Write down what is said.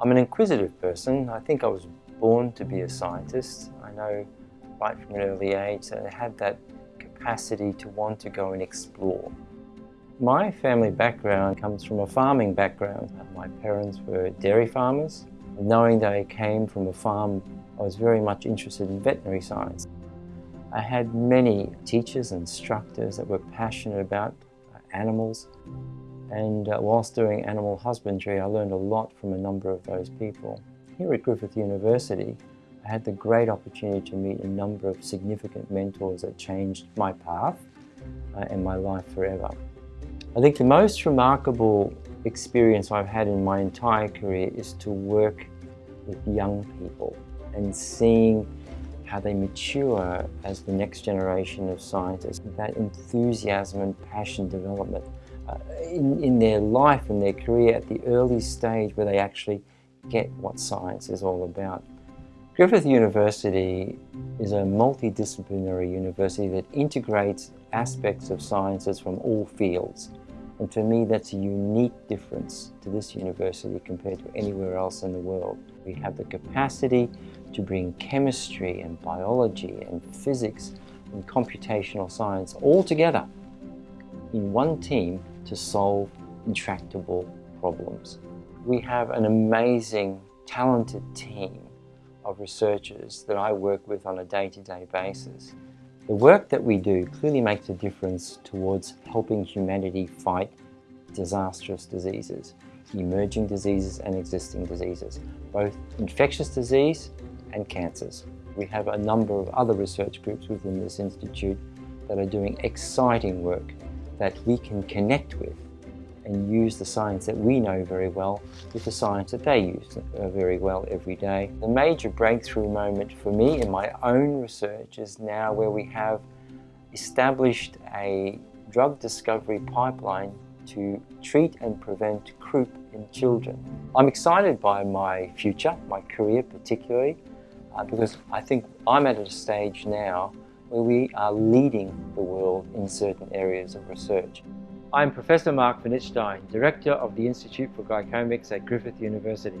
I'm an inquisitive person. I think I was born to be a scientist. I know right from an early age that I had that capacity to want to go and explore. My family background comes from a farming background. My parents were dairy farmers. Knowing that I came from a farm, I was very much interested in veterinary science. I had many teachers and instructors that were passionate about animals and uh, whilst doing animal husbandry I learned a lot from a number of those people. Here at Griffith University I had the great opportunity to meet a number of significant mentors that changed my path uh, and my life forever. I think the most remarkable experience I've had in my entire career is to work with young people and seeing how they mature as the next generation of scientists, that enthusiasm and passion development in, in their life and their career at the early stage where they actually get what science is all about. Griffith University is a multidisciplinary university that integrates aspects of sciences from all fields. And for me, that's a unique difference to this university compared to anywhere else in the world. We have the capacity to bring chemistry and biology and physics and computational science all together in one team to solve intractable problems. We have an amazing, talented team of researchers that I work with on a day-to-day -day basis. The work that we do clearly makes a difference towards helping humanity fight disastrous diseases, emerging diseases and existing diseases, both infectious disease and cancers. We have a number of other research groups within this institute that are doing exciting work that we can connect with and use the science that we know very well with the science that they use uh, very well every day. The major breakthrough moment for me in my own research is now where we have established a drug discovery pipeline to treat and prevent croup in children. I'm excited by my future, my career particularly, uh, because I think I'm at a stage now where we are leading the world in certain areas of research. I'm Professor Mark von Itzstein, Director of the Institute for Glycomics at Griffith University.